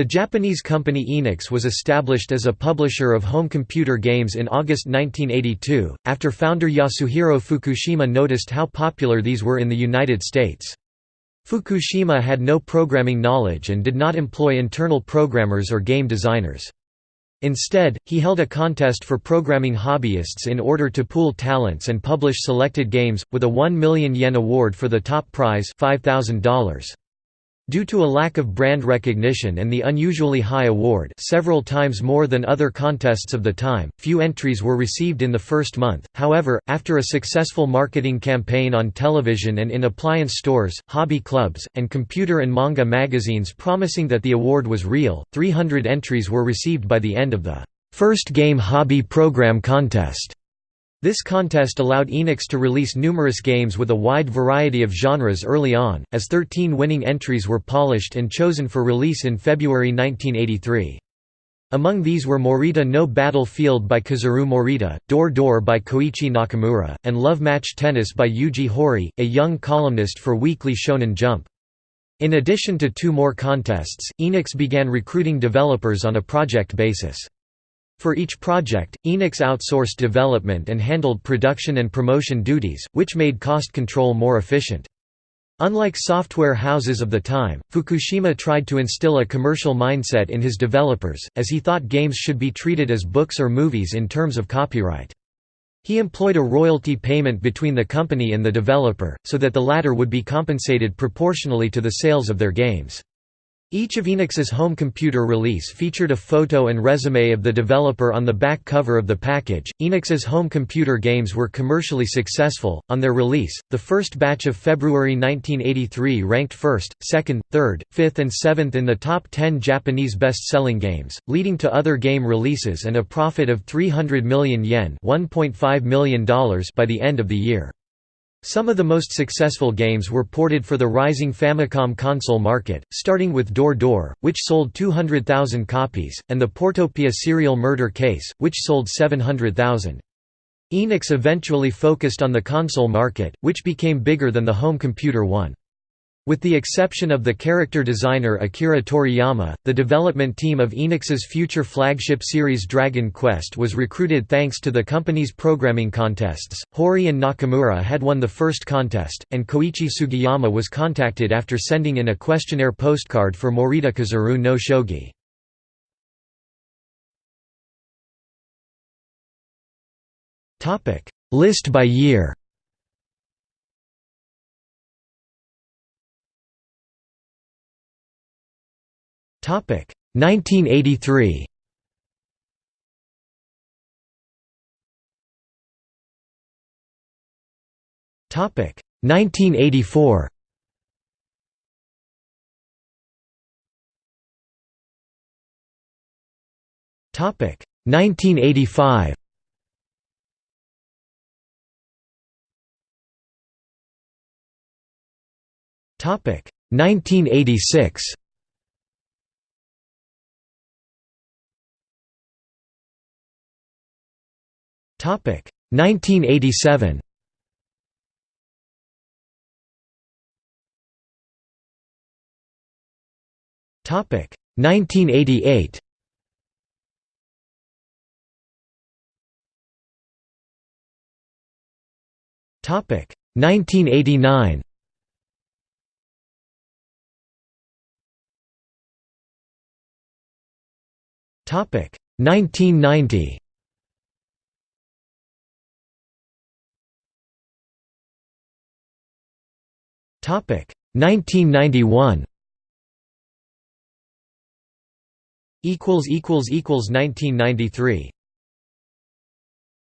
The Japanese company Enix was established as a publisher of home computer games in August 1982, after founder Yasuhiro Fukushima noticed how popular these were in the United States. Fukushima had no programming knowledge and did not employ internal programmers or game designers. Instead, he held a contest for programming hobbyists in order to pool talents and publish selected games, with a 1 million yen award for the top prize $5,000. Due to a lack of brand recognition and the unusually high award several times more than other contests of the time, few entries were received in the first month, however, after a successful marketing campaign on television and in appliance stores, hobby clubs, and computer and manga magazines promising that the award was real, 300 entries were received by the end of the first game hobby program contest. This contest allowed Enix to release numerous games with a wide variety of genres early on, as 13 winning entries were polished and chosen for release in February 1983. Among these were Morita no Battlefield by Kazuro Morita, Door Door by Koichi Nakamura, and Love Match Tennis by Yuji Horii, a young columnist for Weekly Shonen Jump. In addition to two more contests, Enix began recruiting developers on a project basis. For each project, Enix outsourced development and handled production and promotion duties, which made cost control more efficient. Unlike software houses of the time, Fukushima tried to instill a commercial mindset in his developers, as he thought games should be treated as books or movies in terms of copyright. He employed a royalty payment between the company and the developer, so that the latter would be compensated proportionally to the sales of their games. Each of Enix's home computer release featured a photo and resume of the developer on the back cover of the package. Enix's home computer games were commercially successful. On their release, the first batch of February 1983 ranked first, second, third, fifth, and seventh in the top 10 Japanese best selling games, leading to other game releases and a profit of 300 million yen $1.5 million by the end of the year. Some of the most successful games were ported for the rising Famicom console market, starting with Door Door, which sold 200,000 copies, and the Portopia Serial Murder Case, which sold 700,000. Enix eventually focused on the console market, which became bigger than the home computer one. With the exception of the character designer Akira Toriyama, the development team of Enix's future flagship series Dragon Quest was recruited thanks to the company's programming contests. Horii and Nakamura had won the first contest, and Koichi Sugiyama was contacted after sending in a questionnaire postcard for Morita Kazuro no Shogi. List by year 1983. Topic 1984. Topic 1985. Topic 1986. 1987. Topic 1988. Topic 1989. Topic 1990. 1991 equals equals equals 1993